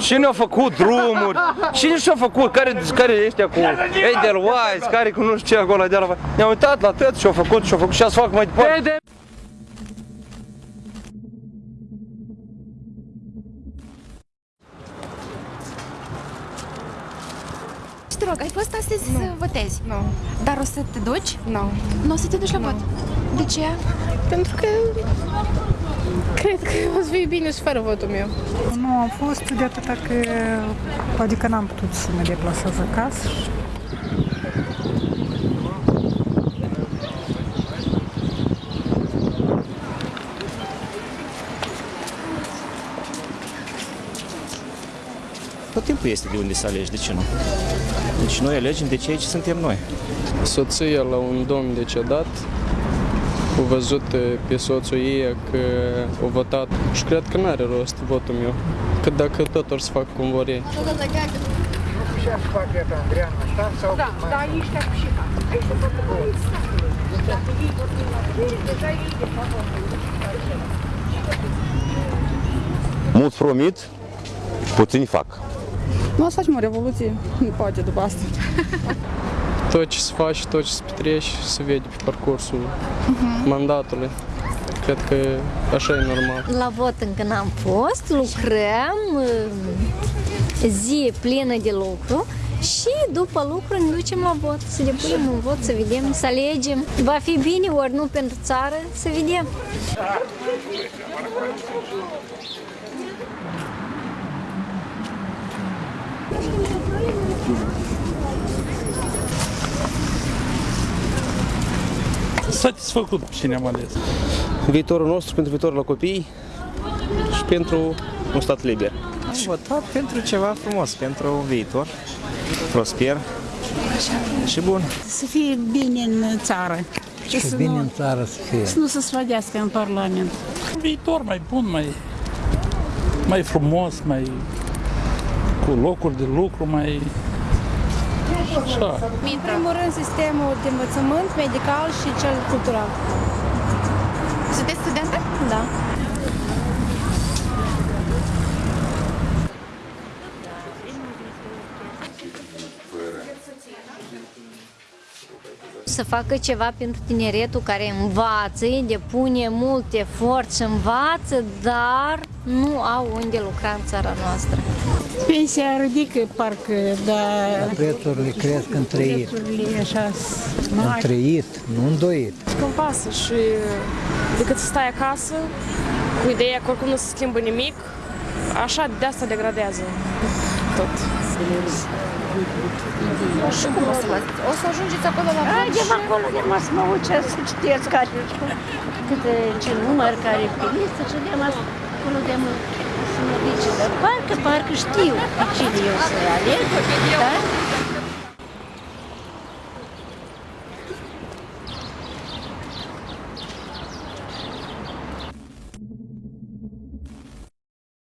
Cine a făcut drumuri? Cine și-a făcut? Care, care ăștia cu Edelweiss? Care cu nu știu ce acolo de la... Ne-am uitat la tot și-au făcut și-au făcut și să fac mai departe. Și te rog, ai fost astăzi să votezi? Nu. Dar o să te duci? Nu. Nu o să te duci la vot? De ce? Pentru că cred că o să fie bine și fără votul meu. Nu am fost de atâta că adică n-am putut să mă deplasez acasă. și Tot timpul este de unde să alegi, de ce nu? Deci noi alegem de ceea ce suntem noi. soția la un domn decedat a văzut pe soțul ei că a votat și cred că nu are rost votul meu. Că dacă tot or să fac cum vor ei. Mult promit, puțin fac. Nu o să facem o revoluție, nu poate după asta. Se face, tot ce se vede pe parcursul mandatului. Cred că așa e normal. La vot încă n-am fost, lucrăm, uh, zi plină de lucru și după lucru ne ducem la vot, să depunem un vot, să vedem, să alegem. Va fi bine ori nu pentru țară, să vedem. Satisfăcut cine am ales. Viitorul nostru pentru viitorul la copii și pentru un stat liber. Am votat pentru ceva frumos, pentru un viitor prosper și bun. Să fie bine în țară. Și, să bine nu, în țară să fie. să nu se sfădească în Parlament. Un viitor mai bun, mai, mai frumos, mai cu locuri de lucru, mai așa. În primul rând, sistemul de învățământ medical și cel cultural. Sunteți studentă? Da. Să facă ceva pentru tineretul care învață, depune mult efort și învață, dar nu au unde lucra în țara noastră. Pensia ridică parcă, dar Prețurile cresc în trăit. prețurile așa În mari. trăit, nu în doit. Când pasă și decât să stai acasă cu ideea că oricum nu se schimbă nimic, așa de asta degradează tot. Și cum o să vă... O să ajungeți acolo la vot Haidem și... acolo de mă să mă ucesc să citesc care câte ce număr care e pe listă și de mă acolo de mă să mă zice, dar parcă, parcă știu pe cine eu să aleg, da?